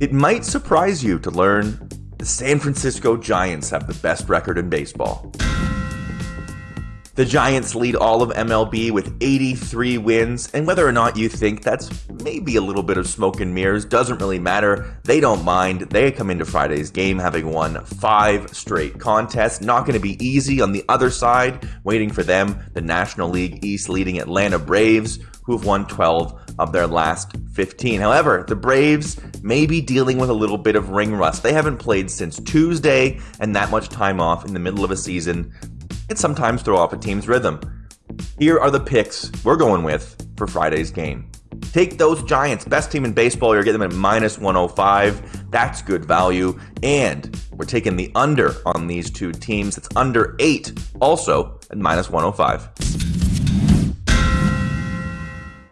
It might surprise you to learn the San Francisco Giants have the best record in baseball. The Giants lead all of MLB with 83 wins, and whether or not you think that's maybe a little bit of smoke and mirrors doesn't really matter. They don't mind. They come into Friday's game having won five straight contests. Not going to be easy on the other side. Waiting for them, the National League East leading Atlanta Braves, who have won 12 of their last 15. However, the Braves may be dealing with a little bit of ring rust. They haven't played since Tuesday, and that much time off in the middle of a season can sometimes throw off a team's rhythm. Here are the picks we're going with for Friday's game. Take those Giants, best team in baseball. You're getting them at minus 105. That's good value. And we're taking the under on these two teams. It's under eight, also at minus 105.